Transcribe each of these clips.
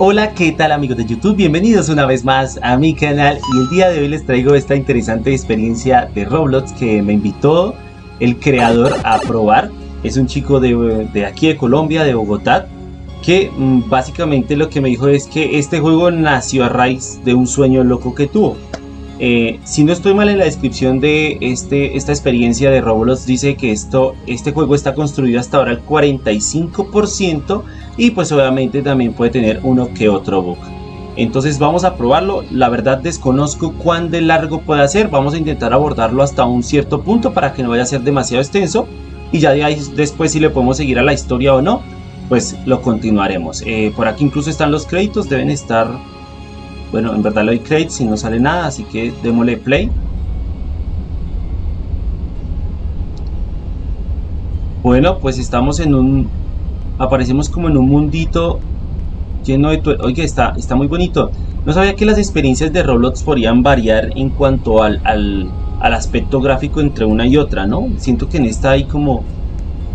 Hola, ¿qué tal amigos de YouTube? Bienvenidos una vez más a mi canal y el día de hoy les traigo esta interesante experiencia de Roblox que me invitó el creador a probar. Es un chico de, aquí de Colombia, de Bogotá, que mm, básicamente lo que me dijo es que este juego nació a raíz de un sueño loco que tuvo. Eh, si no estoy mal en la descripción de este, esta experiencia de Roblox, dice que esto, este juego está construido hasta ahora al 45% y pues obviamente también puede tener uno que otro bug. Entonces vamos a probarlo, la verdad desconozco cuán de largo puede ser, vamos a intentar abordarlo hasta un cierto punto para que no vaya a ser demasiado extenso y ya de ahí después si le podemos seguir a la historia o no, pues lo continuaremos. Eh, por aquí incluso están los créditos, deben estar bueno, en verdad le doy create si no sale nada, así que démosle play. Bueno, pues estamos en un... Aparecemos como en un mundito lleno de... Oye, está, está muy bonito. No sabía que las experiencias de Roblox podían variar en cuanto al, al, al aspecto gráfico entre una y otra, ¿no? Siento que en esta hay como...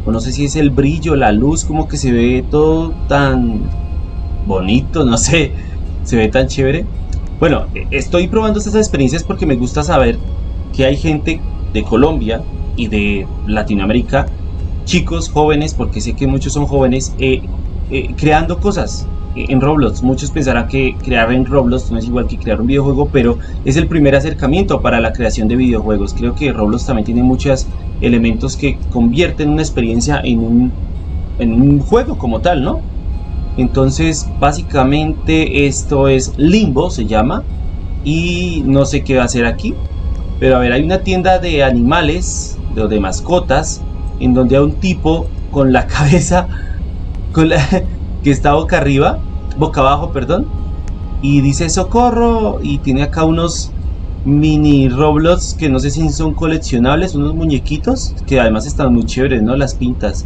No sé si es el brillo, la luz, como que se ve todo tan bonito, no sé se ve tan chévere. Bueno, estoy probando estas experiencias porque me gusta saber que hay gente de Colombia y de Latinoamérica, chicos jóvenes, porque sé que muchos son jóvenes, eh, eh, creando cosas en Roblox. Muchos pensarán que crear en Roblox no es igual que crear un videojuego, pero es el primer acercamiento para la creación de videojuegos. Creo que Roblox también tiene muchos elementos que convierten una experiencia en un, en un juego como tal, ¿no? Entonces, básicamente esto es Limbo, se llama. Y no sé qué va a hacer aquí. Pero a ver, hay una tienda de animales, de, de mascotas, en donde hay un tipo con la cabeza que está boca arriba, boca abajo, perdón. Y dice socorro y tiene acá unos mini Roblox que no sé si son coleccionables, unos muñequitos que además están muy chéveres, ¿no? Las pintas.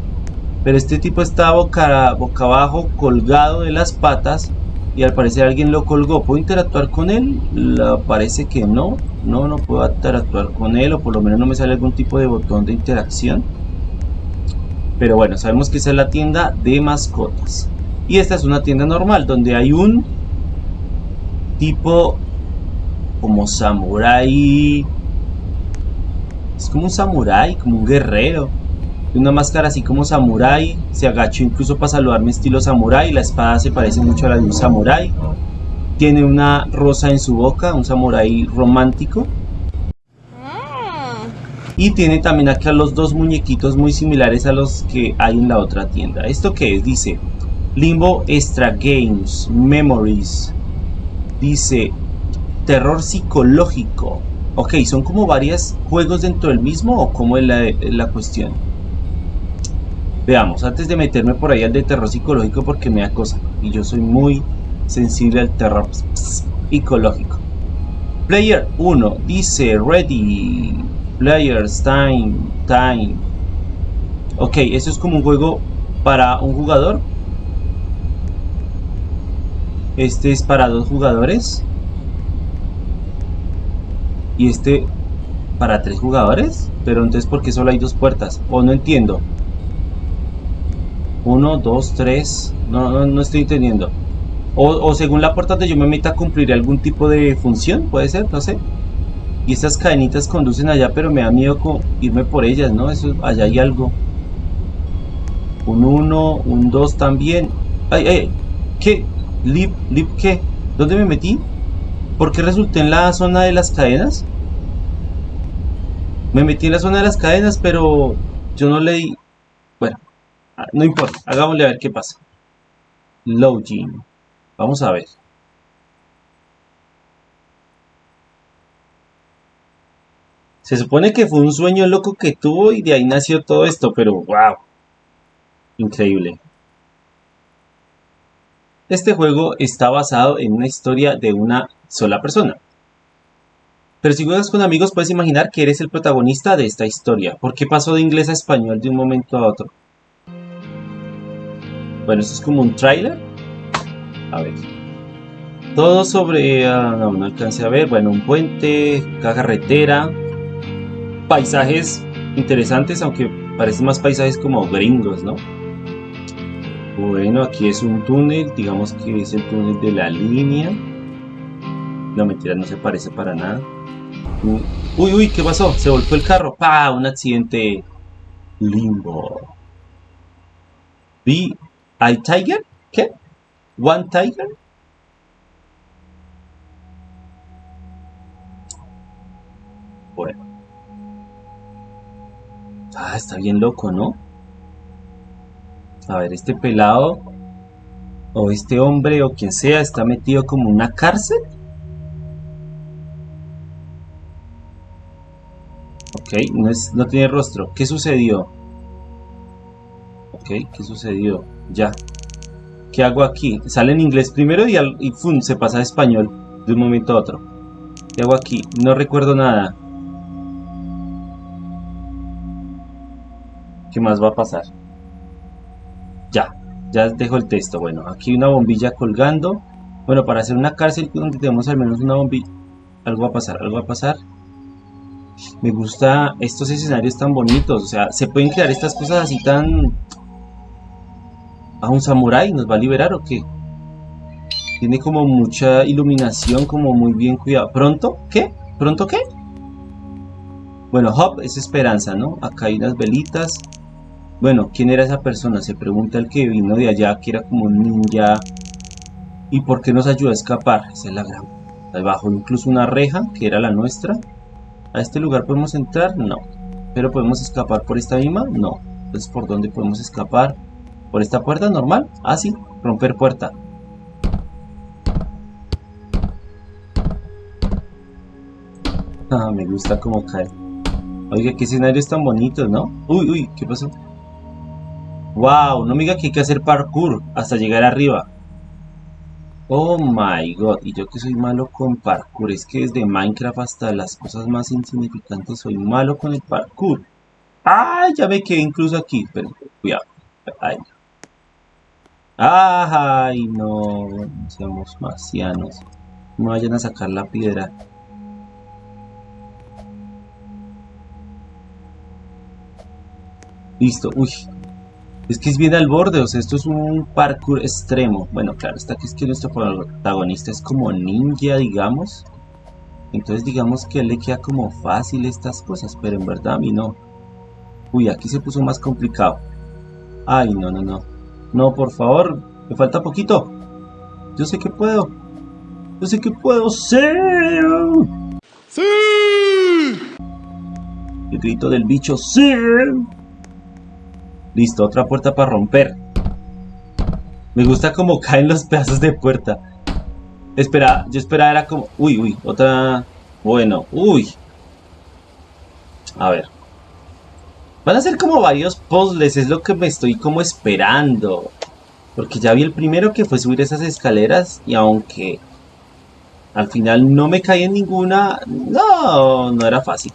Pero este tipo está boca, boca abajo, colgado de las patas. Y al parecer alguien lo colgó. ¿Puedo interactuar con él? parece que no. No, no puedo interactuar con él. O por lo menos no me sale algún tipo de botón de interacción. Pero bueno, sabemos que esa es la tienda de mascotas. Y esta es una tienda normal donde hay un tipo como samurai. Es como un samurai, como un guerrero una máscara así como samurai, se agachó incluso para saludarme estilo samurai, la espada se parece mucho a la de un samurai, tiene una rosa en su boca, un samurai romántico. Y tiene también acá los dos muñequitos muy similares a los que hay en la otra tienda. ¿Esto qué es? Dice Limbo Extra Games, Memories. Dice terror psicológico. Ok, ¿son como varios juegos dentro del mismo o cómo es la, la cuestión? Veamos, antes de meterme por ahí al de terror psicológico porque me da cosa. Y yo soy muy sensible al terror psicológico. Player 1 dice ready. Players time. Time. Ok, eso es como un juego para un jugador. Este es para dos jugadores. Y este para tres jugadores. Pero entonces, ¿por qué solo hay dos puertas? O no entiendo. 1, 2, 3. No, no, estoy entendiendo. O, según la puerta donde yo me meta cumpliré algún tipo de función, puede ser, no sé. Y estas cadenitas conducen allá, pero me da miedo irme por ellas, ¿no? Eso, allá hay algo. Un 1, un 2 también. Ay, ay, ¿qué? ¿Lip, lip qué? ¿Dónde me metí? ¿Por qué resulté en la zona de las cadenas? Me metí en la zona de las cadenas, pero yo no leí... No importa, hagámosle a ver qué pasa. Login. Vamos a ver. Se supone que fue un sueño loco que tuvo y de ahí nació todo esto, pero wow. Increíble. Este juego está basado en una historia de una sola persona. Pero si juegas con amigos puedes imaginar que eres el protagonista de esta historia. ¿Por qué pasó de inglés a español de un momento a otro? Bueno, esto es como un trailer. A ver. Todo sobre... Ah, no, no alcancé a ver. Bueno, un puente, carretera. Paisajes interesantes, aunque parecen más paisajes como gringos, ¿no? Bueno, aquí es un túnel, digamos que es el túnel de la línea. No, mentira, no se parece para nada. Uy, uy, ¿qué pasó? Se volvió el carro. ¡Pah! Un accidente. Limbo. ¿Vi? ¿Hay Tiger? ¿Qué? ¿One Tiger? Bueno. Ah, está bien loco, ¿no? A ver, este pelado o este hombre o quien sea está metido como una cárcel. Ok, no, es, no tiene rostro. ¿Qué sucedió? Ok, ¿qué sucedió? Ya. ¿Qué hago aquí? Sale en inglés primero y, al, se pasa a español de un momento a otro. ¿Qué hago aquí? No recuerdo nada. ¿Qué más va a pasar? Ya, ya dejo el texto. Bueno, aquí una bombilla colgando. Bueno, para hacer una cárcel donde tenemos al menos una bombilla. Algo va a pasar, algo va a pasar. Me gusta estos escenarios tan bonitos. O sea, se pueden crear estas cosas así tan... ¿A un samurái nos va a liberar o qué? Tiene como mucha iluminación, como muy bien cuidado. ¿Pronto? ¿Qué? ¿Pronto qué? Bueno, Hop es esperanza, ¿no? Acá hay unas velitas. Bueno, ¿quién era esa persona? Se pregunta el que vino de allá, que era como un ninja. ¿Y por qué nos ayudó a escapar? Esa es la gran... Abajo incluso una reja, que era la nuestra. ¿A este lugar podemos entrar? No. ¿Pero podemos escapar por esta misma? No. Entonces, ¿por dónde podemos escapar? ¿Por esta puerta normal? Ah, sí. Romper puerta. Ah, me gusta cómo cae. Oiga, qué escenarios tan bonitos, ¿no? Uy, uy, ¿qué pasó? Wow, no me diga que hay que hacer parkour hasta llegar arriba. Oh my god, y yo que soy malo con parkour, es que desde Minecraft hasta las cosas más insignificantes soy malo con el parkour. ¡Ay! Ya me quedé incluso aquí, pero cuidado. Ay. ¡Ay! No, seamos marcianos. No vayan a sacar la piedra. Listo, uy, es que es bien al borde, o sea, esto es un parkour extremo. Bueno, claro, está que es que nuestro protagonista es como ninja, digamos. Entonces digamos que le queda como fácil estas cosas, pero en verdad a mí no. Uy, aquí se puso más complicado. Ay, no, no, no. No, por favor, me falta poquito. Yo sé que puedo. Yo sé que puedo ser. ¡Sí! El grito del bicho, ¡sí! Listo, otra puerta para romper. Me gusta como caen los pedazos de puerta. Espera, yo esperaba era como... Uy, uy, otra... Bueno, uy. A ver. Van a ser como varios puzzles, es lo que me estoy como esperando. Porque ya vi el primero que fue subir esas escaleras y aunque al final no me caí en ninguna, no, no era fácil.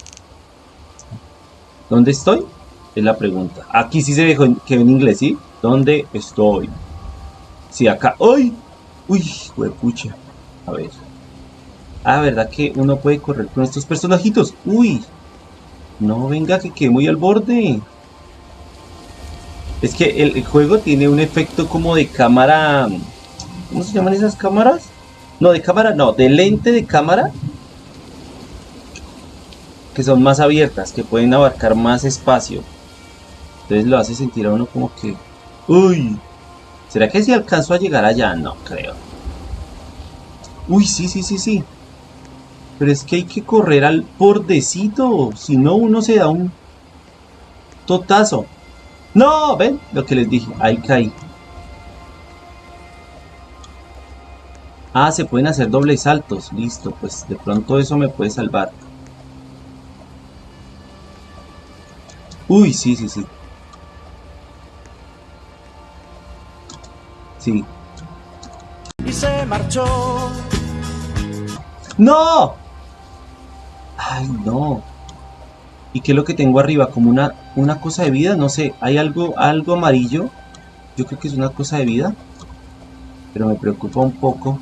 ¿Dónde estoy? Es la pregunta. Aquí sí se dejó que en inglés, ¿sí? ¿Dónde estoy? Sí, acá. ¡Uy! ¡Uy! Huepucha. A ver. Ah, ¿verdad que uno puede correr con estos personajitos? ¡Uy! No, venga, que quede muy al borde. Es que el, juego tiene un efecto como de cámara... ¿Cómo se llaman esas cámaras? No, de cámara, no, de lente de cámara que son más abiertas, que pueden abarcar más espacio. Entonces lo hace sentir a uno como que... ¡Uy! ¿Será que si alcanzo a llegar allá? No creo. Uy, sí, sí, sí, sí. Pero es que hay que correr al bordecito. Si no, uno se da un totazo. ¡No! ¿Ven? Lo que les dije. Ahí caí. Ah, se pueden hacer dobles saltos. Listo, pues de pronto eso me puede salvar. Uy, sí, sí, sí. Sí. Y se marchó. ¡No! Ay, no. ¿Y qué es lo que tengo arriba? Como una, una cosa de vida, no sé. Hay algo, algo amarillo. Yo creo que es una cosa de vida. Pero me preocupa un poco.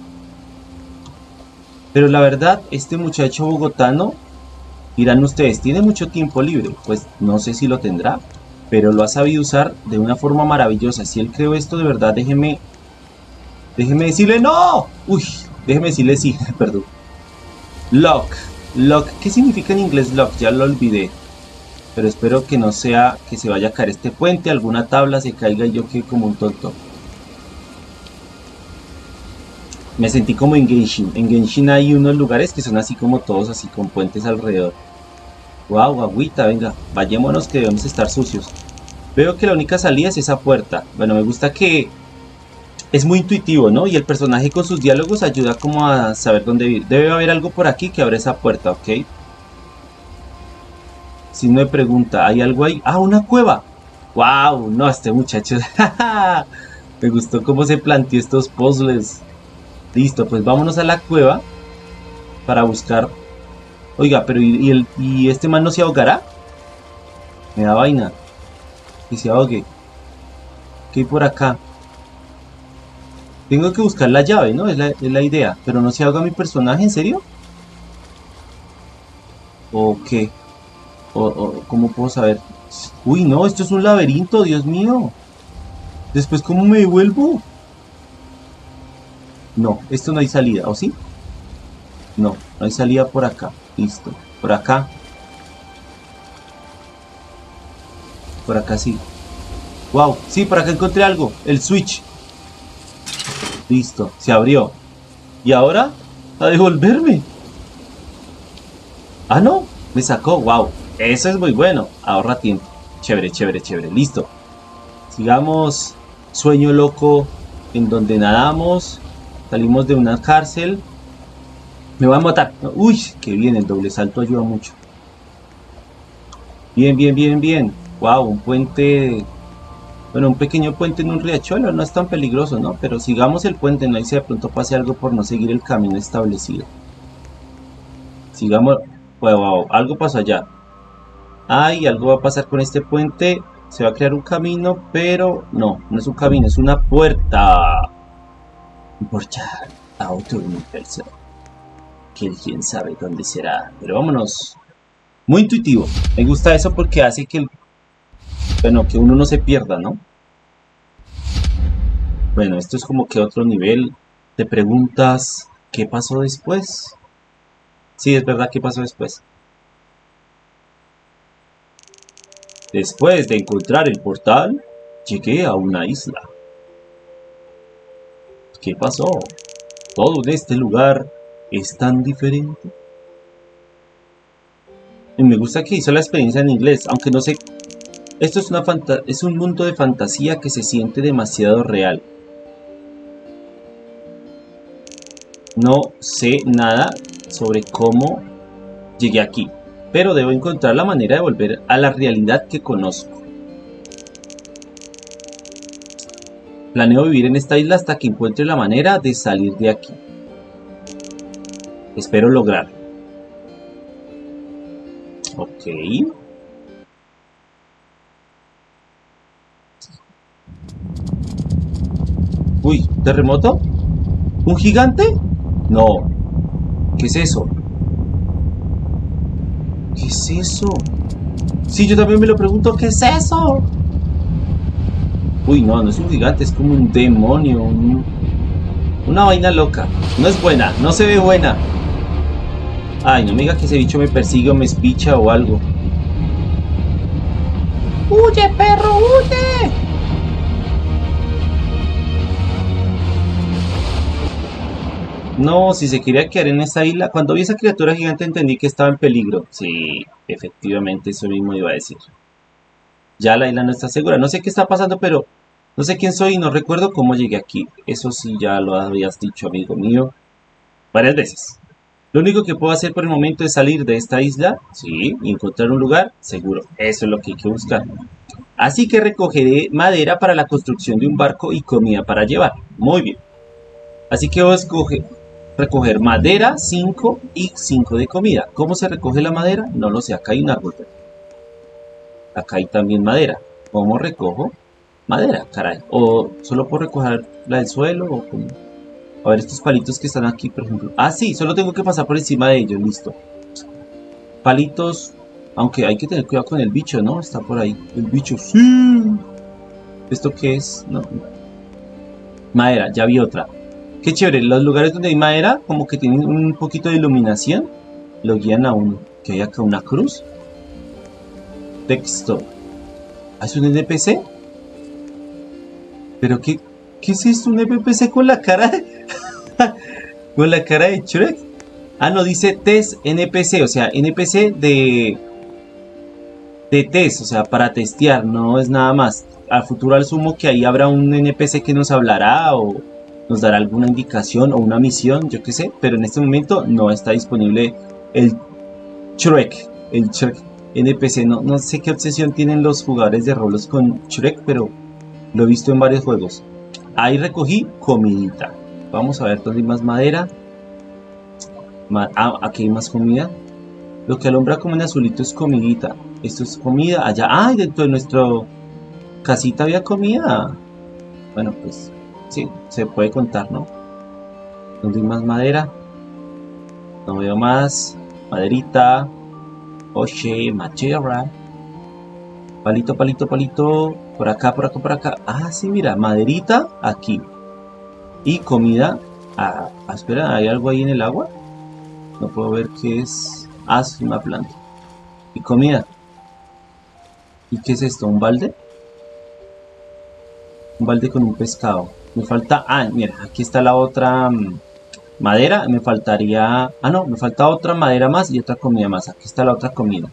Pero la verdad, este muchacho bogotano, dirán ustedes, tiene mucho tiempo libre. Pues no sé si lo tendrá. pero lo ha sabido usar de una forma maravillosa. Si él creó esto, de verdad, déjeme, déjeme decirle no. Uy, déjeme decirle sí, perdón. Lock, lock, ¿qué significa en inglés lock? Ya lo olvidé. Pero espero que no sea que se vaya a caer este puente, alguna tabla se caiga y yo quede como un tonto. Me sentí como en Genshin. En Genshin hay unos lugares que son así como todos, así con puentes alrededor. Wow, agüita, venga, vayámonos que debemos estar sucios. Veo que la única salida es esa puerta. Bueno, me gusta que es muy intuitivo, ¿no? Y el personaje con sus diálogos ayuda como a saber dónde ir. Debe haber algo por aquí que abre esa puerta, ¿ok? Si no me pregunta, ¿hay algo ahí? ¡Ah, una cueva! ¡Wow! No, este muchacho... me gustó cómo se planteó estos puzzles. Listo, pues vámonos a la cueva para buscar Oiga, pero ¿y, ¿y este man no se ahogará? Me da vaina. Que se ahogue. ¿Qué hay por acá? Tengo que buscar la llave, ¿no? Es la, idea. Pero no se ahoga mi personaje, ¿en serio? ¿O qué? ¿O, cómo puedo saber? Uy, no, esto es un laberinto, Dios mío. Después, ¿cómo me devuelvo? No, esto no hay salida, ¿o sí? No, no hay salida por acá. Listo. Por acá. Por acá sí. Wow, sí, por acá encontré algo. El switch. Listo, se abrió. ¿Y ahora? A devolverme. Ah, no. Me sacó. Wow. Eso es muy bueno. Ahorra tiempo. Chévere, chévere, chévere. Listo. Sigamos. Sueño loco en donde nadamos. Salimos de una cárcel. Me va a matar. Uy, que bien, el doble salto ayuda mucho. Bien, bien, bien, bien. Wow, un puente... Bueno, un pequeño puente en un riachuelo no es tan peligroso, ¿no? Pero sigamos el puente, no hay si de pronto pase algo por no seguir el camino establecido. Sigamos... Wow, wow, algo pasó allá. Ay, algo va a pasar con este puente. Se va a crear un camino, pero no, no es un camino, es una puerta. Portal a otro universo que quién sabe dónde será. Pero vámonos. Muy intuitivo. Me gusta eso porque hace que bueno, que uno no se pierda, ¿no? Bueno, esto es como que otro nivel. Te preguntas, ¿qué pasó después? Sí, es verdad, ¿qué pasó después? Después de encontrar el portal, llegué a una isla. ¿Qué pasó? Todo en este lugar es tan diferente. Me gusta que hizo la experiencia en inglés, aunque no sé... Esto es, una es un mundo de fantasía que se siente demasiado real. No sé nada sobre cómo llegué aquí, pero debo encontrar la manera de volver a la realidad que conozco. Planeo vivir en esta isla hasta que encuentre la manera de salir de aquí. Espero lograr. Ok. Uy, ¿terremoto? ¿Un gigante? No. ¿Qué es eso? ¿Qué es eso? Sí, yo también me lo pregunto, ¿qué es eso? Uy, no, no es un gigante, es como un demonio, una vaina loca. No es buena, no se ve buena. Ay, no me diga que ese bicho me persigue o me espicha o algo. ¡Huye, perro, huye! No, si se quería quedar en esa isla, cuando vi esa criatura gigante entendí que estaba en peligro. Sí, efectivamente, eso mismo iba a decir. Ya la isla no está segura. No sé qué está pasando, pero no sé quién soy y no recuerdo cómo llegué aquí. Eso sí ya lo habías dicho, amigo mío, varias veces. Lo único que puedo hacer por el momento es salir de esta isla, sí, y encontrar un lugar seguro. Eso es lo que hay que buscar. Así que recogeré madera para la construcción de un barco y comida para llevar. Muy bien. Así que voy a escoger, recoger madera, 5 y 5 de comida. ¿Cómo se recoge la madera? No lo sé, acá hay un árbol. Acá hay también madera. ¿Cómo recojo? Madera, caray. O solo puedo recoger la del suelo o. A ver, estos palitos que están aquí, por ejemplo. Ah, sí, solo tengo que pasar por encima de ellos, listo. Palitos. Aunque hay que tener cuidado con el bicho, ¿no? Está por ahí. El bicho, sí. ¿Esto qué es? No. Madera, ya vi otra. Qué chévere. Los lugares donde hay madera, como que tienen un poquito de iluminación, lo guían a uno. Que hay acá una cruz. Texto. ¿Ah, ¿Es un NPC? ¿Pero qué, qué es esto? ¿Un NPC con la cara? ¿Con la cara de Shrek? Ah, no, dice test NPC, o sea, NPC de... De test, o sea, para testear, no es nada más. Al futuro asumo que ahí habrá un NPC que nos hablará o nos dará alguna indicación o una misión, yo qué sé, pero en este momento no está disponible el Shrek, el Shrek NPC. No, no sé qué obsesión tienen los jugadores de rolos con Shrek, pero lo he visto en varios juegos. Ahí recogí comidita. Vamos a ver dónde hay más madera. ah, aquí hay más comida. Lo que alumbra como en azulito es comidita. Esto es comida. Allá. ¡Ay! dentro de nuestro casita había comida. Bueno, pues sí, se puede contar, ¿no? ¿Dónde hay más madera? No veo más. Maderita. Oye, machera. Palito, palito, palito. Por acá, por acá, por acá. Ah, sí, mira, maderita aquí. Y comida. Ah, ah, espera, ¿hay algo ahí en el agua? No puedo ver qué es. Ah, es una planta. Y comida. ¿Y qué es esto? ¿Un balde? Un balde con un pescado. Me falta... Ah, mira, aquí está la otra mm, madera. Me faltaría... Ah, no, me falta otra madera más y otra comida más. Aquí está la otra comida.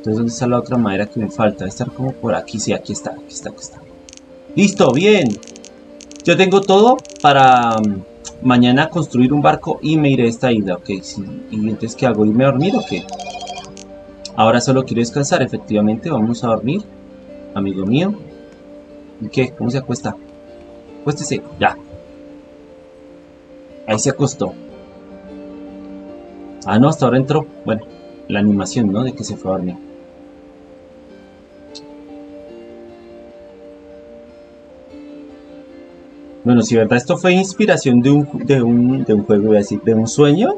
Entonces, ¿dónde está la otra madera que me falta? Debe estar como por aquí. Sí, aquí está, aquí está, aquí está. ¡Listo! ¡Bien! Yo tengo todo para um, mañana construir un barco y me iré a esta isla, ¿ok? ¿Y entonces qué hago? ¿Irme a dormir o qué? Ahora solo quiero descansar, efectivamente. Vamos a dormir, amigo mío. ¿Y qué? ¿Cómo se acuesta? Acuéstese, ya. Ahí se acostó. Ah, no, hasta ahora entró. Bueno, la animación, ¿no? De que se fue a dormir. Bueno, si verdad esto fue inspiración de un, de un, de un juego, voy a decir, de un sueño,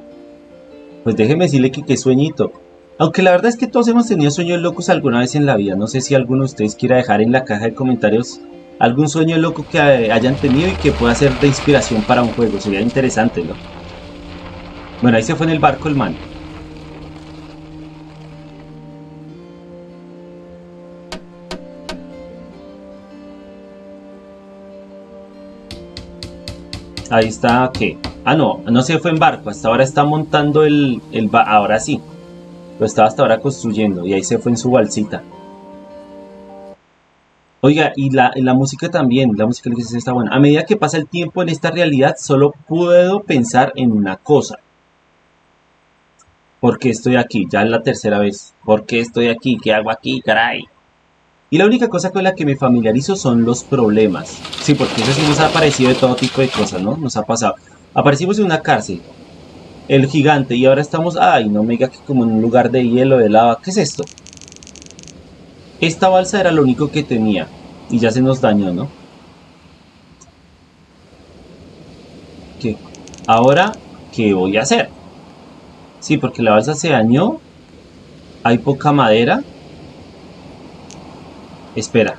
pues déjeme decirle que qué sueñito. Aunque la verdad es que todos hemos tenido sueños locos alguna vez en la vida. No sé si alguno de ustedes quiera dejar en la caja de comentarios algún sueño loco que hayan tenido y que pueda ser de inspiración para un juego. Sería interesante, ¿no? Bueno, ahí se fue en el barco el man. Ahí está, ¿qué? Ah, no, no se fue en barco, hasta ahora está montando el, el ahora sí. Lo estaba hasta ahora construyendo y ahí se fue en su balsita. Oiga, y la, la música también, la música que está buena. A medida que pasa el tiempo en esta realidad, solo puedo pensar en una cosa. ¿Por qué estoy aquí? Ya es la tercera vez. ¿Por qué estoy aquí? ¿Qué hago aquí, caray? Y la única cosa con la que me familiarizo son los problemas. Sí, porque eso sí nos ha aparecido de todo tipo de cosas, ¿no? Nos ha pasado. Aparecimos en una cárcel. El gigante. Y ahora estamos... Ay, no me diga que como en un lugar de hielo, de lava. ¿Qué es esto? Esta balsa era lo único que tenía. Y ya se nos dañó, ¿no? ¿Qué? Ahora, ¿qué voy a hacer? Sí, porque la balsa se dañó. Hay poca madera. Espera.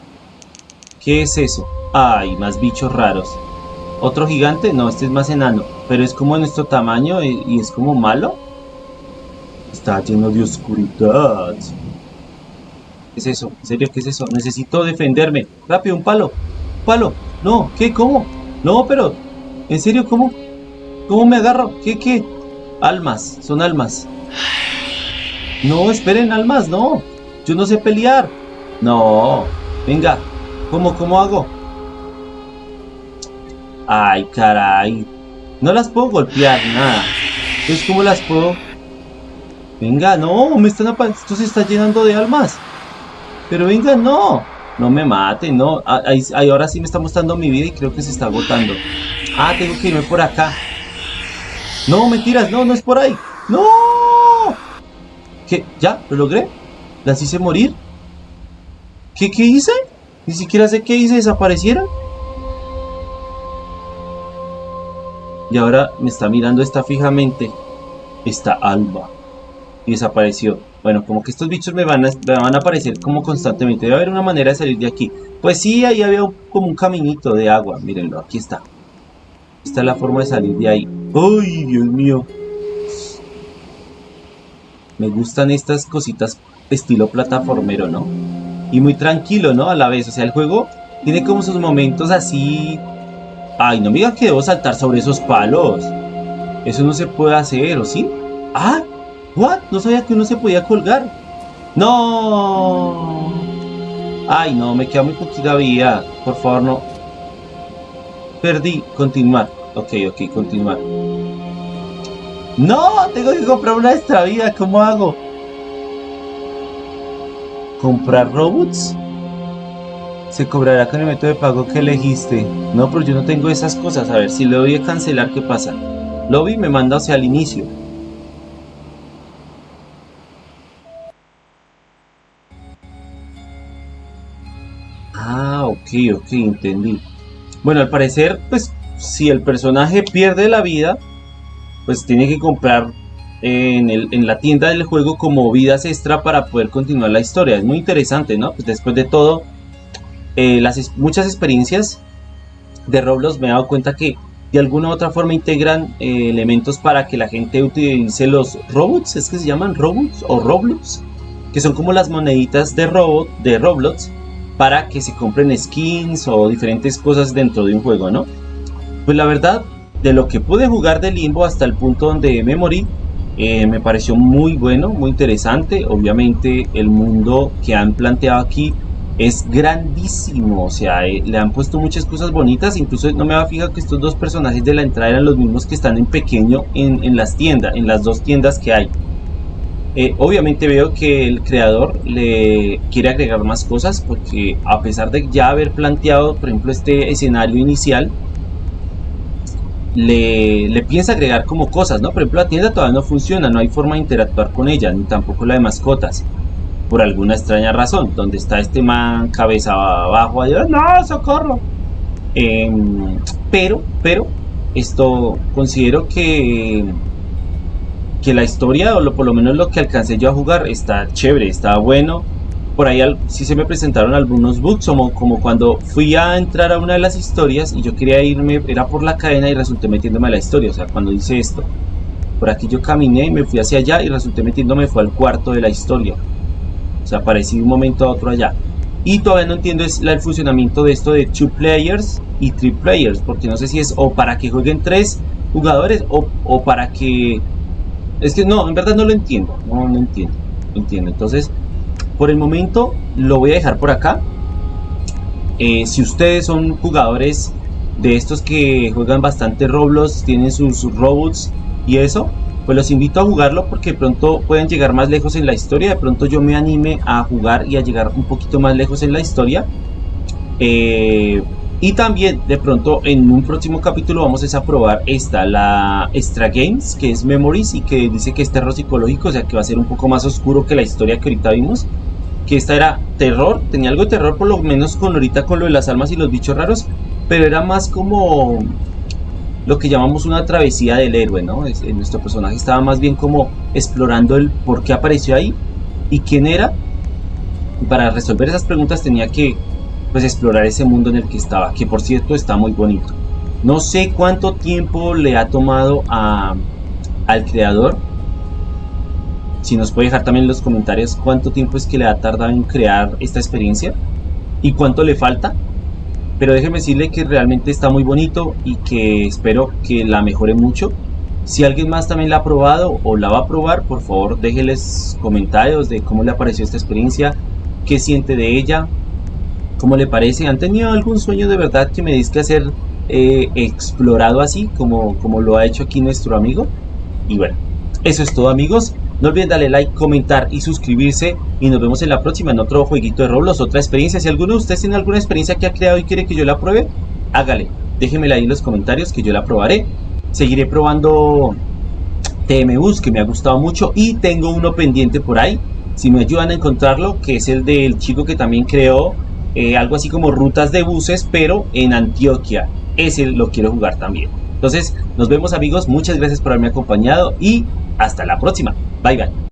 ¿Qué es eso? Ay, más bichos raros. ¿Otro gigante? No, este es más enano. Pero es como nuestro tamaño y, es como malo. Está lleno de oscuridad. ¿Qué es eso? ¿En serio qué es eso? Necesito defenderme. Rápido, un palo. palo. No, ¿qué? ¿Cómo? No, pero... ¿En serio cómo? ¿Cómo me agarro? ¿Qué? ¿Qué? Almas. Son almas. No, esperen, almas, no. Yo no sé pelear. No, venga, ¿cómo, cómo hago? Ay, caray. No las puedo golpear, nada. Entonces, ¿cómo las puedo? Venga, no, me están Esto se está llenando de almas. Pero venga, no. No me maten, no. Ah, ahí, ahora sí me está mostrando mi vida y creo que se está agotando. Ah, tengo que irme por acá. No, mentiras, no, no es por ahí. ¡No! ¿Qué? ¿Ya? ¿Lo logré? ¿Las hice morir? ¿Qué, ¿Qué hice? Ni siquiera sé qué hice, desaparecieron. Y ahora me está mirando esta fijamente. Esta alba. Y desapareció. Bueno, como que estos bichos me van, a, van a aparecer como constantemente. Debe haber una manera de salir de aquí. Pues sí, ahí había como un caminito de agua. Mírenlo, aquí está. Esta es la forma de salir de ahí. ¡Ay, Dios mío! Me gustan estas cositas estilo plataformero, ¿no? Y muy tranquilo, ¿no? A la vez. O sea, el juego tiene como sus momentos así... Ay, no me diga que debo saltar sobre esos palos. Eso no se puede hacer, ¿o sí? ¡Ah! ¿What? No sabía que uno se podía colgar. ¡No! Ay, no, me queda muy poquita vida. Por favor, no. Perdí. Continuar. Ok, ok, continuar. ¡No! Tengo que comprar una extra vida. ¿Cómo hago? ¿Comprar robots? Se cobrará con el método de pago que elegiste. No, pero yo no tengo esas cosas. A ver, si le doy a cancelar, ¿qué pasa? Lobby me manda hacia el inicio. Ok, entendí. Bueno, al parecer, pues, si el personaje pierde la vida, pues tiene que comprar en, el, en, la tienda del juego como vidas extra para poder continuar la historia. Es muy interesante, ¿no? Pues después de todo, eh, las muchas experiencias de Roblox me he dado cuenta que de alguna u otra forma integran eh, elementos para que la gente utilice los robots, es que se llaman robots o Roblox, que son como las moneditas de robot de Roblox para que se compren skins o diferentes cosas dentro de un juego, ¿no? Pues la verdad, de lo que pude jugar de Limbo hasta el punto donde me morí, eh, me pareció muy bueno, muy interesante. Obviamente el mundo que han planteado aquí es grandísimo, o sea, eh, le han puesto muchas cosas bonitas, incluso no me va a fijar que estos dos personajes de la entrada eran los mismos que están en pequeño en, en las tiendas, en las dos tiendas que hay. Eh, obviamente veo que el creador le quiere agregar más cosas porque a pesar de ya haber planteado, por ejemplo, este escenario inicial, le, le, piensa agregar como cosas, ¿no? Por ejemplo, la tienda todavía no funciona, no hay forma de interactuar con ella, ni tampoco la de mascotas, por alguna extraña razón. Donde está este man cabeza abajo, ¡no, socorro! Em, pero, pero, esto considero que que la historia, o lo, por lo menos lo que alcancé yo a jugar, está chévere, está bueno. Por ahí sí se me presentaron algunos bugs, como, como cuando fui a entrar a una de las historias y yo quería irme, era por la cadena y resulté metiéndome a la historia, o sea, cuando hice esto. Por aquí yo caminé y me fui hacia allá y resulté metiéndome fue al cuarto de la historia. O sea, aparecí de un momento a otro allá. Y todavía no entiendo es el funcionamiento de esto de two players y three players, porque no sé si es o para que jueguen tres jugadores o, o para que es que no, en verdad no lo entiendo. No, no entiendo. No entiendo. Entonces, por el momento lo voy a dejar por acá. Eh, si ustedes son jugadores de estos que juegan bastante Roblox, tienen sus, robots y eso, pues los invito a jugarlo porque pronto pueden llegar más lejos en la historia. De pronto yo me anime a jugar y a llegar un poquito más lejos en la historia. Eh, y también de pronto en un próximo capítulo vamos a probar esta, la Extra Games, que es Memories y que dice que es terror psicológico, o sea que va a ser un poco más oscuro que la historia que ahorita vimos. Que esta era terror, tenía algo de terror por lo menos con ahorita con lo de las almas y los bichos raros, pero era más como lo que llamamos una travesía del héroe, ¿no? Es, nuestro personaje estaba más bien como explorando el por qué apareció ahí y quién era. Y para resolver esas preguntas tenía que pues explorar ese mundo en el que estaba, que por cierto está muy bonito. No sé cuánto tiempo le ha tomado a, al creador. Si nos puede dejar también en los comentarios cuánto tiempo es que le ha tardado en crear esta experiencia y cuánto le falta. Pero déjeme decirle que realmente está muy bonito y que espero que la mejore mucho. Si alguien más también la ha probado o la va a probar, por favor déjenles comentarios de cómo le apareció esta experiencia, qué siente de ella, ¿Cómo le parece? ¿Han tenido algún sueño de verdad que me que hacer eh, explorado así como, como lo ha hecho aquí nuestro amigo? Y bueno, eso es todo amigos. No olviden darle like, comentar y suscribirse. Y nos vemos en la próxima en otro jueguito de Roblox, otra experiencia. Si alguno de ustedes tiene alguna experiencia que ha creado y quiere que yo la pruebe, hágale. Déjenmela ahí en los comentarios que yo la probaré. Seguiré probando TMUs que me ha gustado mucho. Y tengo uno pendiente por ahí. Si me ayudan a encontrarlo, que es el del chico que también creó eh, algo así como rutas de buses, pero en Antioquia. Ese lo quiero jugar también. Entonces, nos vemos amigos, muchas gracias por haberme acompañado y hasta la próxima. Bye bye.